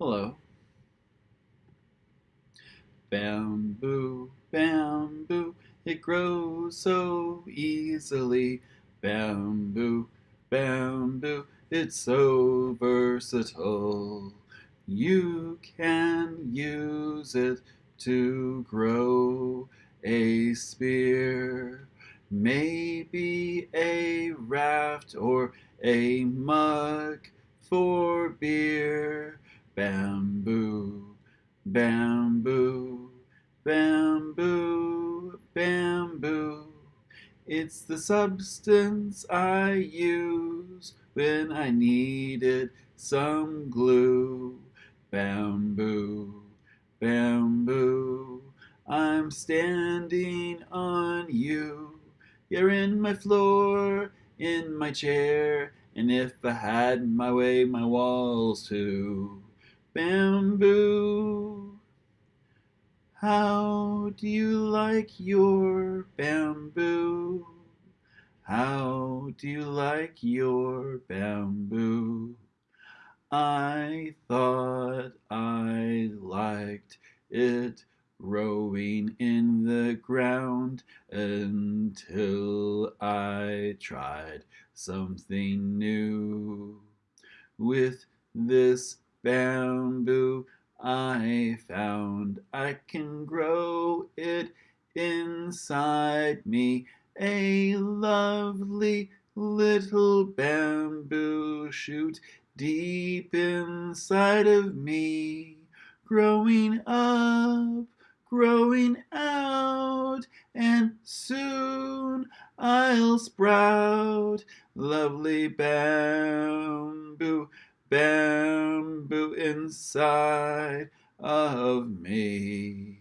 Hello. Bamboo, bamboo, it grows so easily. Bamboo, bamboo, it's so versatile. You can use it to grow a spear, maybe a raft or a mug for beer. Bamboo, bamboo, bamboo, bamboo. It's the substance I use when I needed some glue. Bamboo, bamboo, I'm standing on you. You're in my floor, in my chair, and if I had my way, my walls too. Bamboo, how do you like your bamboo? How do you like your bamboo? I thought I liked it growing in the ground until I tried something new. With this bamboo I found. I can grow it inside me, a lovely little bamboo shoot deep inside of me, growing up, growing out, and soon I'll sprout. Lovely bamboo, bamboo inside of me.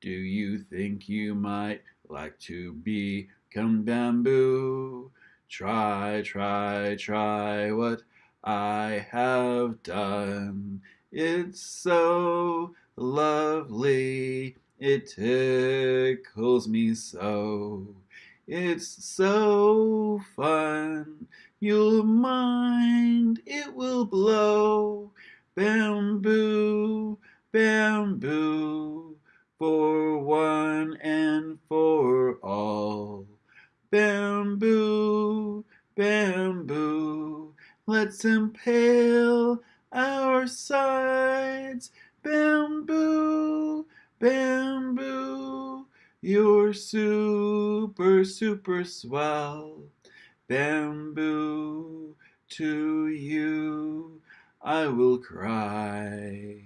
Do you think you might like to become bamboo? Try, try, try what I have done. It's so lovely, it tickles me so. It's so fun, you'll mind will blow. Bamboo, bamboo, for one and for all. Bamboo, bamboo, let's impale our sides. Bamboo, bamboo, you're super, super swell. Bamboo, to you I will cry.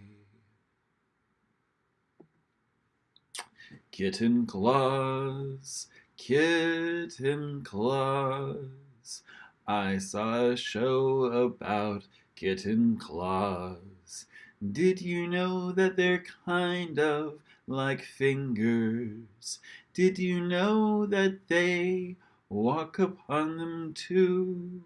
Kitten claws, kitten claws. I saw a show about kitten claws. Did you know that they're kind of like fingers? Did you know that they walk upon them too?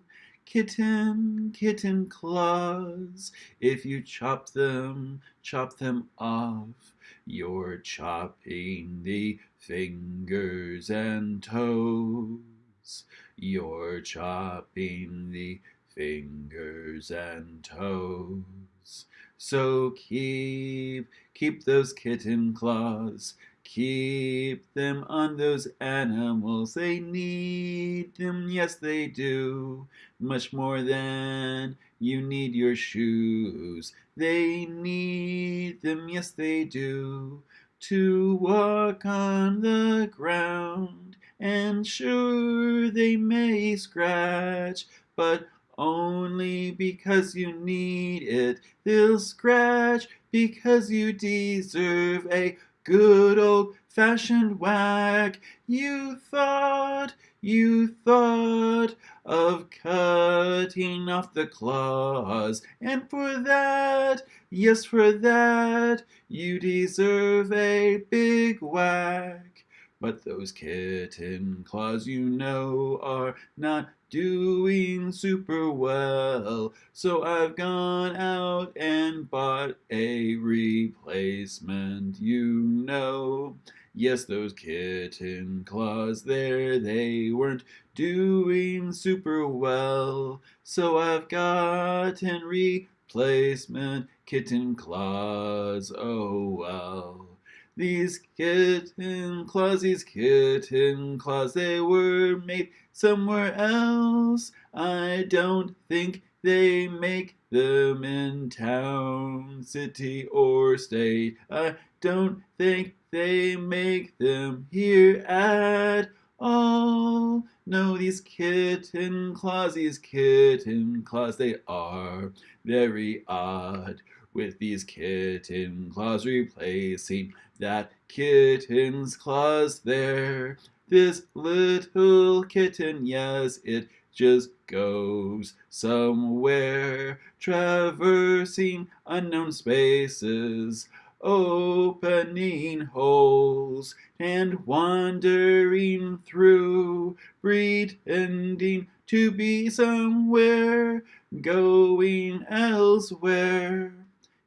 Kitten, kitten claws, if you chop them, chop them off. You're chopping the fingers and toes. You're chopping the fingers and toes. So keep, keep those kitten claws. Keep them on those animals. They need them, yes they do. Much more than you need your shoes. They need them, yes they do. To walk on the ground. And sure they may scratch, but only because you need it. They'll scratch because you deserve a good old fashioned whack. You thought, you thought of cutting off the claws, and for that, yes, for that, you deserve a big whack. But those kitten claws, you know, are not doing super well. So I've gone out and bought a replacement, you know. Yes, those kitten claws there, they weren't doing super well. So I've gotten replacement kitten claws, oh well. These kitten claws, these kitten claws, they were made somewhere else. I don't think they make them in town, city, or state. I don't think they make them here at all. No, these kitten claws, these kitten claws, they are very odd. With these kitten claws replacing that kitten's claws there. This little kitten, yes, it just goes somewhere, traversing unknown spaces, opening holes, and wandering through, pretending to be somewhere, going elsewhere.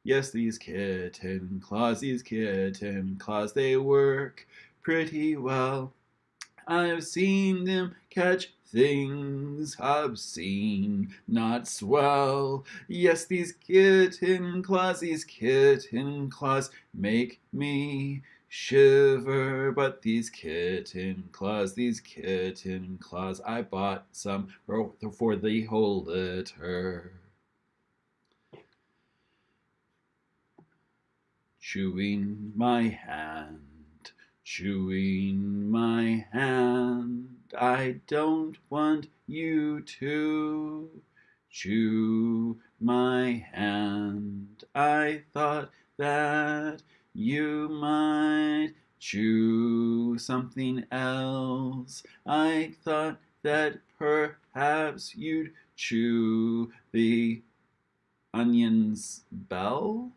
Yes, these kitten claws, these kitten claws, they work pretty well. I've seen them catch things obscene, not swell. Yes, these kitten claws, these kitten claws make me shiver. But these kitten claws, these kitten claws, I bought some for, the whole litter. Chewing my hand, chewing my hand. I don't want you to chew my hand. I thought that you might chew something else. I thought that perhaps you'd chew the onion's bell.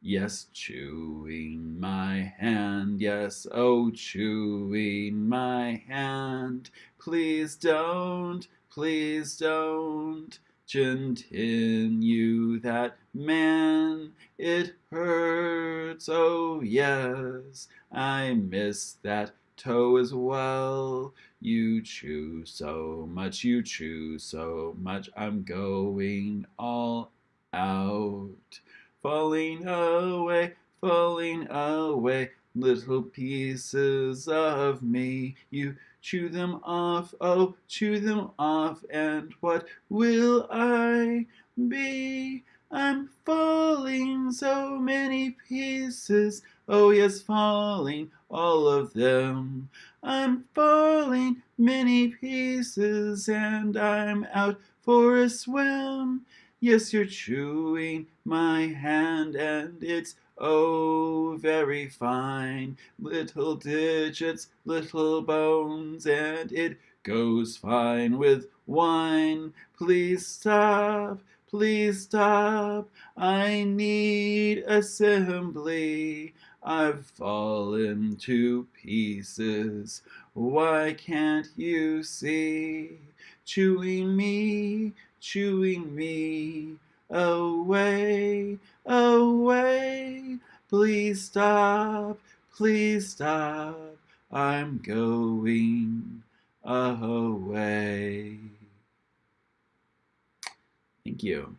Yes, chewing my hand, yes, oh, chewing my hand. Please don't, please don't continue that man. It hurts, oh, yes, I miss that toe as well. You chew so much, you chew so much, I'm going all out falling away, falling away, little pieces of me. You chew them off, oh, chew them off, and what will I be? I'm falling so many pieces, oh yes, falling, all of them. I'm falling many pieces, and I'm out for a swim. Yes, you're chewing my hand, and it's oh very fine. Little digits, little bones, and it goes fine with wine. Please stop, please stop. I need assembly. I've fallen to pieces. Why can't you see? Chewing me, chewing me away, away. Please stop, please stop. I'm going away. Thank you.